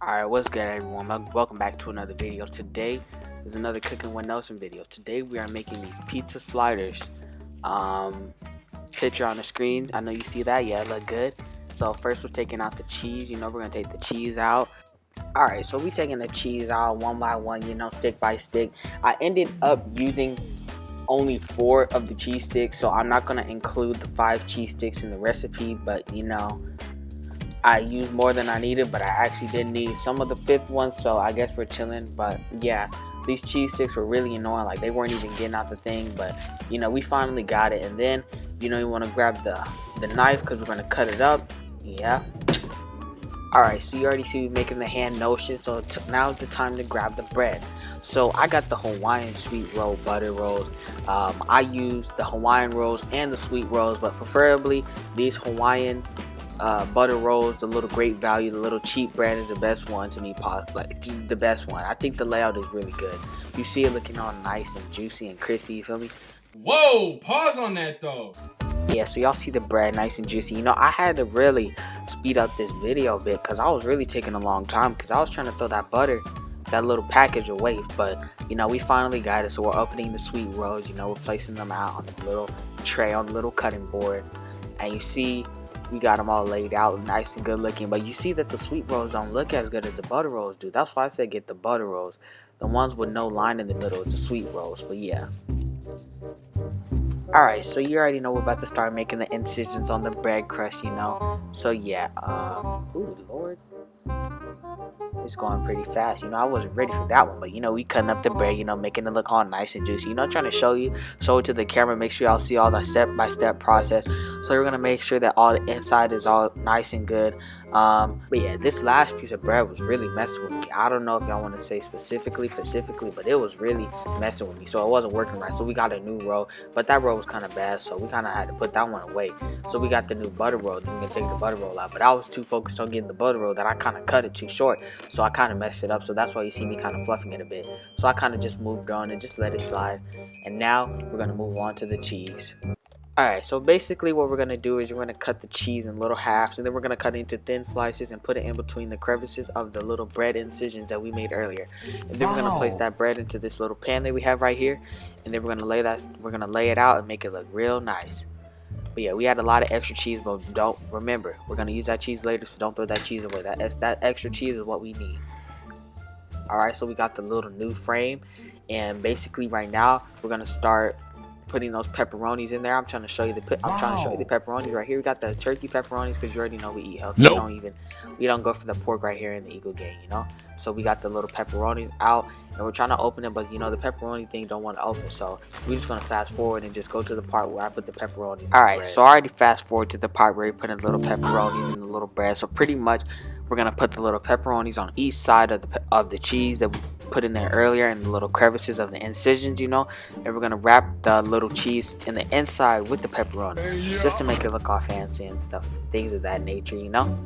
Alright, what's good everyone? Welcome back to another video. Today is another Cooking with Nelson video. Today we are making these pizza sliders. Um, picture on the screen. I know you see that. Yeah, look good. So first we're taking out the cheese. You know we're going to take the cheese out. Alright, so we taking the cheese out one by one, you know, stick by stick. I ended up using only four of the cheese sticks, so I'm not going to include the five cheese sticks in the recipe, but you know, I used more than I needed, but I actually didn't need some of the fifth one, so I guess we're chilling. But yeah, these cheese sticks were really annoying. Like they weren't even getting out the thing, but you know, we finally got it. And then, you know, you want to grab the, the knife because we're going to cut it up. Yeah. Alright, so you already see me making the hand notion, so now it's the time to grab the bread. So I got the Hawaiian sweet roll butter rolls. Um, I use the Hawaiian rolls and the sweet rolls, but preferably these Hawaiian uh, butter rolls, the little great value, the little cheap brand is the best one to me. Like the best one. I think the layout is really good. You see it looking all nice and juicy and crispy. You feel me? Whoa! Pause on that though. Yeah, so y'all see the bread nice and juicy. You know, I had to really speed up this video a bit because I was really taking a long time because I was trying to throw that butter, that little package away. But you know, we finally got it. So we're opening the sweet rolls. You know, we're placing them out on the little tray on the little cutting board, and you see we got them all laid out nice and good looking but you see that the sweet rolls don't look as good as the butter rolls do that's why i said get the butter rolls the ones with no line in the middle it's the sweet rolls but yeah Alright, so you already know we're about to start making the incisions on the bread crust, you know? So yeah, um, ooh, it's going pretty fast. You know, I wasn't ready for that one, but you know, we cutting up the bread, you know, making it look all nice and juicy. You know, trying to show you, show it to the camera, make sure y'all see all the step by step process. So we're gonna make sure that all the inside is all nice and good. Um, but yeah, this last piece of bread was really messing with me. I don't know if y'all want to say specifically, specifically, but it was really messing with me. So it wasn't working right. So we got a new roll, but that roll was kind of bad, so we kind of had to put that one away. So we got the new butter roll. Then we can take the butter roll out. But I was too focused on getting the butter roll that I kind of cut it too short. So I kind of messed it up. So that's why you see me kind of fluffing it a bit. So I kind of just moved on and just let it slide. And now we're gonna move on to the cheese. Alright, so basically what we're going to do is we're going to cut the cheese in little halves and then we're going to cut it into thin slices and put it in between the crevices of the little bread incisions that we made earlier. And then we're going to place that bread into this little pan that we have right here and then we're going to lay that we're going to lay it out and make it look real nice. But yeah, we had a lot of extra cheese, but don't remember, we're to use that cheese later, so don't throw that cheese away. That that extra cheese is what we need. Alright, so we got the little new frame and basically right now we're to start putting those pepperonis in there. I'm trying to show you the I'm wow. trying to show you the pepperonis right here. We got the turkey pepperonis because you already know we eat healthy. Nope. We don't even we don't go for the pork right here in the Eagle Gang, you know. So we got the little pepperonis out and we're trying to open it, but you know the pepperoni thing don't want to open. So we're just gonna fast forward and just go to the part where I put the pepperonis. All right, so I already fast forward to the part where we put in little pepperonis in the little bread. So pretty much we're gonna put the little pepperonis on each side of the of the cheese that we put in there earlier in the little crevices of the incisions, you know. And we're gonna wrap the little cheese in the inside with the pepperoni, just to make it look all fancy and stuff, things of that nature, you know.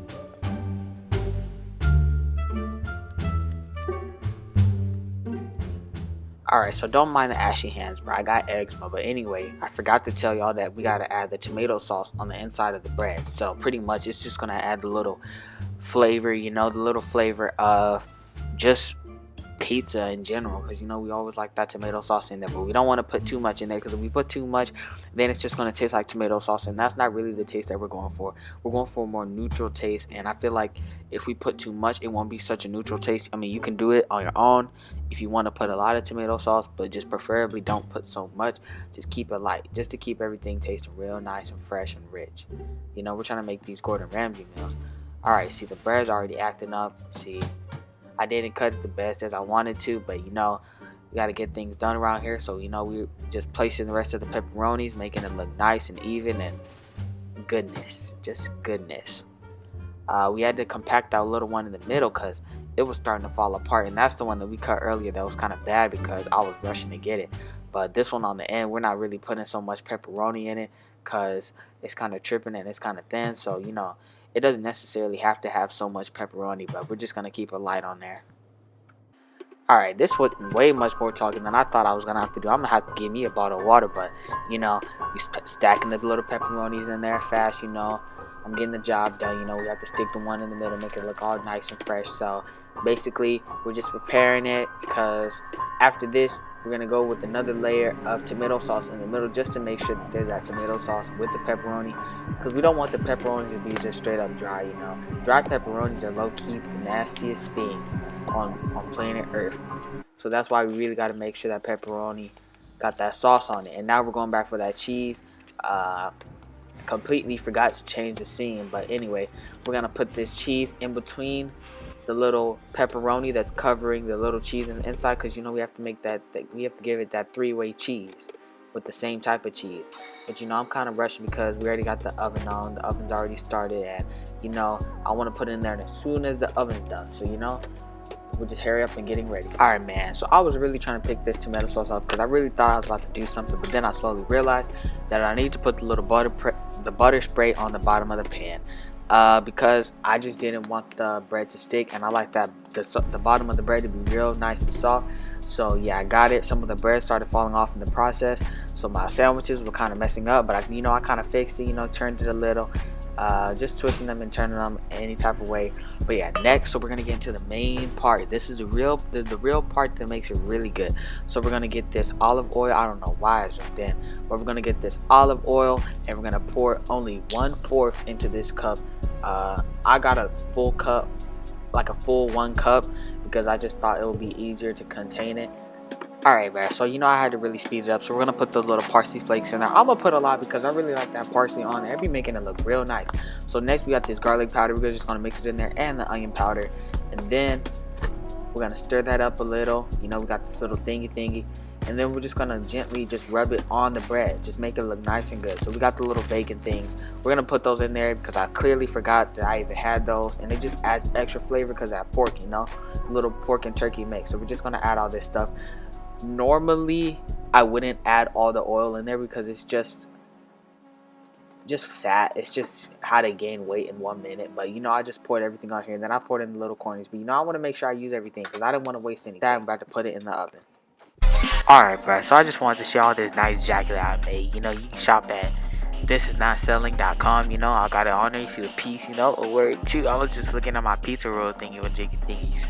Alright, so don't mind the ashy hands, bro. I got eczema. But anyway, I forgot to tell y'all that we got to add the tomato sauce on the inside of the bread. So pretty much it's just going to add the little flavor, you know, the little flavor of just pizza in general because you know we always like that tomato sauce in there but we don't want to put too much in there because if we put too much then it's just going to taste like tomato sauce and that's not really the taste that we're going for. We're going for a more neutral taste and i feel like if we put too much it won't be such a neutral taste. I mean you can do it on your own if you want to put a lot of tomato sauce but just preferably don't put so much. Just keep it light just to keep everything tasting real nice and fresh and rich. You know we're trying to make these gordon ramsay meals. All right see the bread's already acting up. See I didn't cut it the best as I wanted to, but you know, we got to get things done around here. So, you know, we're just placing the rest of the pepperonis, making it look nice and even and goodness, just goodness. Uh, we had to compact that little one in the middle because it was starting to fall apart. And that's the one that we cut earlier that was kind of bad because I was rushing to get it. But this one on the end, we're not really putting so much pepperoni in it because it's kind of tripping and it's kind of thin. So, you know, it doesn't necessarily have to have so much pepperoni, but we're just going to keep it light on there. Alright, this was way much more talking than I thought I was going to have to do. I'm going to have to give me a bottle of water, but, you know, we stacking the little pepperonis in there fast, you know. I'm getting the job done. You know, we have to stick the one in the middle, make it look all nice and fresh. So basically, we're just preparing it because after this, we're gonna go with another layer of tomato sauce in the middle just to make sure that there's that tomato sauce with the pepperoni. Because we don't want the pepperoni to be just straight up dry you know. Dry pepperonis are low-key the nastiest thing on on planet earth. So that's why we really got to make sure that pepperoni got that sauce on it. And now we're going back for that cheese. Uh, completely forgot to change the scene but anyway we're gonna put this cheese in between the little pepperoni that's covering the little cheese in the inside because you know we have to make that, that we have to give it that three-way cheese with the same type of cheese. But you know I'm kind of rushing because we already got the oven on the oven's already started and you know I want to put it in there as soon as the oven's done. So you know we'll just hurry up and getting ready. All right man. So I was really trying to pick this tomato sauce up because I really thought I was about to do something but then I slowly realized that I need to put the little butter the butter spray on the bottom of the pan uh, because I just didn't want the bread to stick and I like that the, the bottom of the bread to be real nice and soft. So yeah I got it. Some of the bread started falling off in the process. So my sandwiches were kind of messing up but I, you know I kind of fixed it you know turned it a little uh, just twisting them and turning them any type of way. But yeah next so we're gonna get into the main part. This is the real the, the real part that makes it really good. So we're gonna get this olive oil. I don't know why it's right then but we're gonna get this olive oil and we're gonna pour only one fourth into this cup. Uh, I got a full cup like a full one cup because I just thought it would be easier to contain it Alright, man. So, you know, I had to really speed it up. So, we're going to put the little parsley flakes in there. I'm going to put a lot because I really like that parsley on there. It'd be making it look real nice. So, next we got this garlic powder. We're just going to mix it in there and the onion powder. And then we're going to stir that up a little. You know, we got this little thingy thingy. And then we're just going to gently just rub it on the bread. Just make it look nice and good. So, we got the little bacon things. We're going to put those in there because I clearly forgot that I even had those. And it just adds extra flavor because that pork, you know, little pork and turkey mix. So, we're just going to add all this stuff normally I wouldn't add all the oil in there because it's just just fat. It's just how to gain weight in one minute. But you know, I just poured everything on here and then I poured in the little corners. But you know, I want to make sure I use everything because I didn't want to waste anything. I'm about to put it in the oven. Alright, bro. So I just wanted to show all this nice jacket I made. You know, you can shop at thisisnotselling.com. You know, I got it on there. You see the piece, you know, a word too. I was just looking at my pizza roll thingy with jiggy thingies.